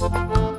you